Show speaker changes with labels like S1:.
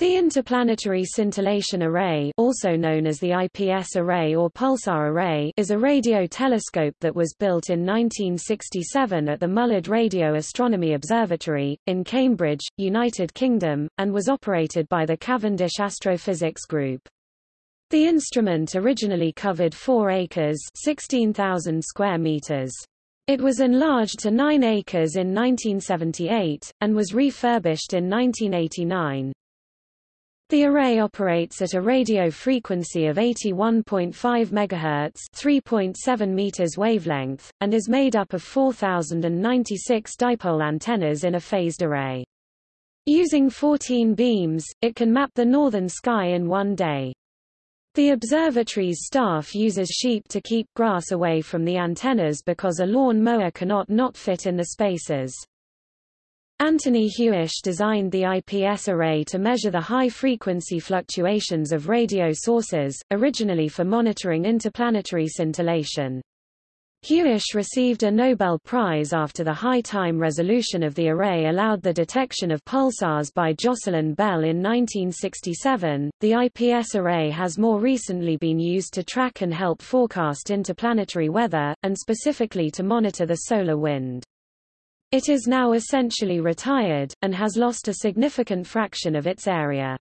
S1: The Interplanetary Scintillation Array also known as the IPS array or pulsar array is a radio telescope that was built in 1967 at the Mullard Radio Astronomy Observatory, in Cambridge, United Kingdom, and was operated by the Cavendish Astrophysics Group. The instrument originally covered 4 acres 16,000 square meters. It was enlarged to 9 acres in 1978, and was refurbished in 1989. The array operates at a radio frequency of 81.5 MHz 3.7 meters wavelength, and is made up of 4,096 dipole antennas in a phased array. Using 14 beams, it can map the northern sky in one day. The observatory's staff uses sheep to keep grass away from the antennas because a lawn mower cannot not fit in the spaces. Anthony Hewish designed the IPS array to measure the high-frequency fluctuations of radio sources, originally for monitoring interplanetary scintillation. Hewish received a Nobel Prize after the high time resolution of the array allowed the detection of pulsars by Jocelyn Bell in 1967. The IPS array has more recently been used to track and help forecast interplanetary weather, and specifically to monitor the solar wind. It is now essentially retired, and has lost a significant fraction of its area.